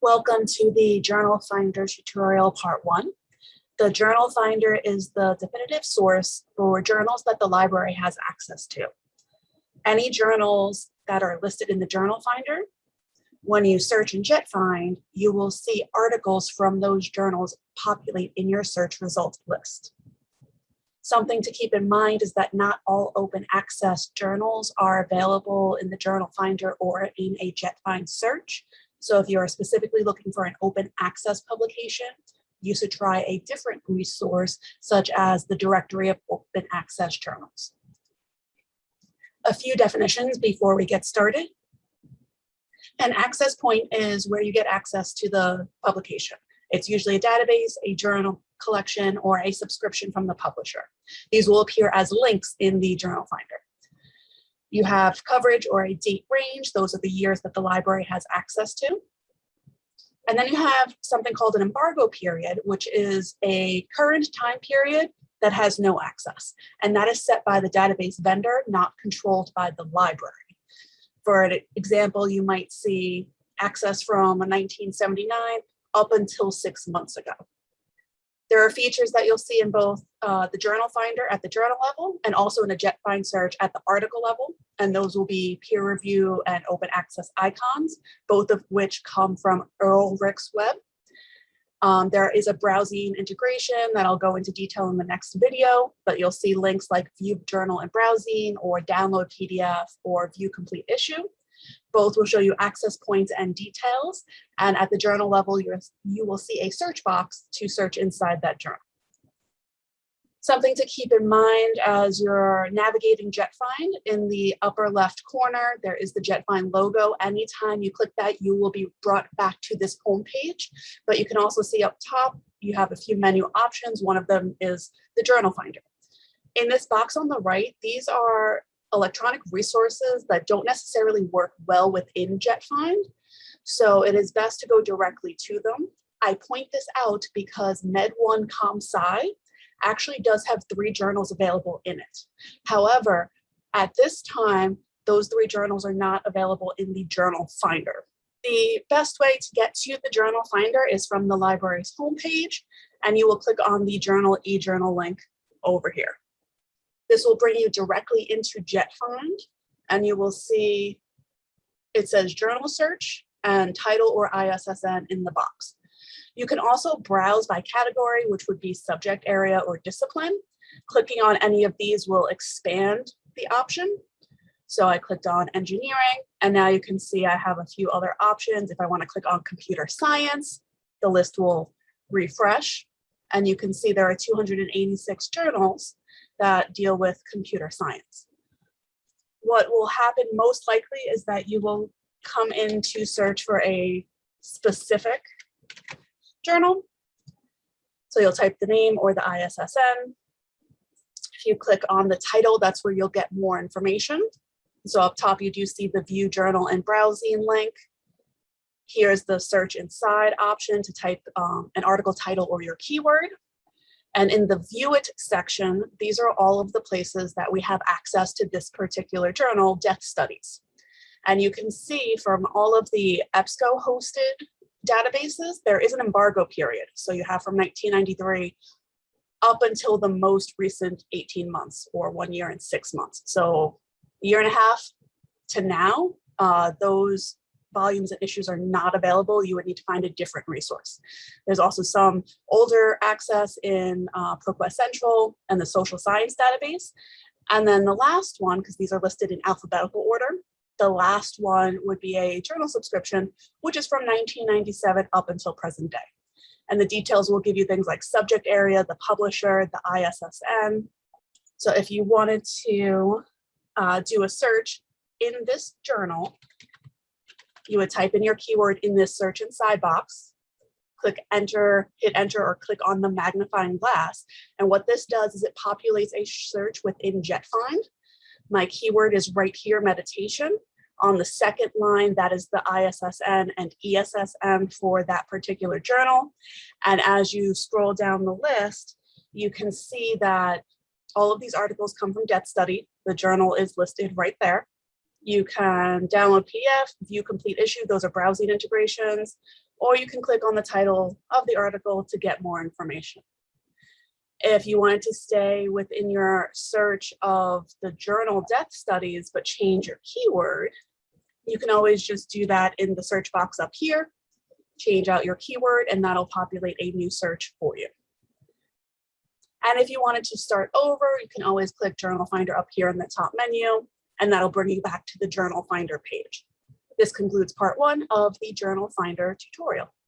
Welcome to the Journal Finder tutorial part one. The Journal Finder is the definitive source for journals that the library has access to. Any journals that are listed in the Journal Finder, when you search in JetFind, you will see articles from those journals populate in your search results list. Something to keep in mind is that not all open access journals are available in the Journal Finder or in a JetFind search. So if you are specifically looking for an open access publication, you should try a different resource such as the Directory of Open Access Journals. A few definitions before we get started. An access point is where you get access to the publication. It's usually a database, a journal collection, or a subscription from the publisher. These will appear as links in the journal finder. You have coverage or a date range. Those are the years that the library has access to. And then you have something called an embargo period, which is a current time period that has no access. And that is set by the database vendor, not controlled by the library. For an example, you might see access from 1979 up until six months ago. There are features that you'll see in both uh, the journal finder at the journal level and also in a JetFind search at the article level. And those will be peer review and open access icons, both of which come from Ulrichsweb. Um, there is a BrowZine integration that I'll go into detail in the next video, but you'll see links like view journal and BrowZine or download PDF or view complete issue. Both will show you access points and details. And at the journal level, you will see a search box to search inside that journal. Something to keep in mind as you're navigating JetFind, in the upper left corner, there is the JetFind logo. Anytime you click that, you will be brought back to this home page. But you can also see up top, you have a few menu options. One of them is the journal finder. In this box on the right, these are electronic resources that don't necessarily work well within JetFind. So it is best to go directly to them. I point this out because Med1 ComSci actually does have three journals available in it. However, at this time, those three journals are not available in the journal finder. The best way to get to the journal finder is from the library's homepage, and you will click on the journal e-journal link over here. This will bring you directly into JetFind and you will see it says journal search and title or ISSN in the box. You can also browse by category, which would be subject area or discipline. Clicking on any of these will expand the option. So I clicked on engineering and now you can see I have a few other options. If I want to click on computer science, the list will refresh and you can see there are 286 journals that deal with computer science. What will happen most likely is that you will come in to search for a specific journal. So you'll type the name or the ISSN. If you click on the title, that's where you'll get more information. So up top, you do see the view journal and BrowZine link. Here's the search inside option to type um, an article title or your keyword. And in the view it section, these are all of the places that we have access to this particular journal, Death Studies. And you can see from all of the EBSCO hosted databases, there is an embargo period. So you have from 1993 up until the most recent 18 months or one year and six months. So year and a half to now, uh, those volumes and issues are not available, you would need to find a different resource. There's also some older access in uh, ProQuest Central and the social science database. And then the last one, because these are listed in alphabetical order, the last one would be a journal subscription, which is from 1997 up until present day. And the details will give you things like subject area, the publisher, the ISSN. So if you wanted to uh, do a search in this journal, you would type in your keyword in this search inside box, click enter, hit enter, or click on the magnifying glass. And what this does is it populates a search within JetFind. My keyword is right here, meditation. On the second line, that is the ISSN and EISSN for that particular journal. And as you scroll down the list, you can see that all of these articles come from Death Study. The journal is listed right there. You can download PDF, view complete issue, those are BrowZine integrations, or you can click on the title of the article to get more information. If you wanted to stay within your search of the journal death studies, but change your keyword, you can always just do that in the search box up here, change out your keyword, and that'll populate a new search for you. And if you wanted to start over, you can always click Journal Finder up here in the top menu, and that'll bring you back to the Journal Finder page. This concludes part one of the Journal Finder tutorial.